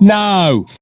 No.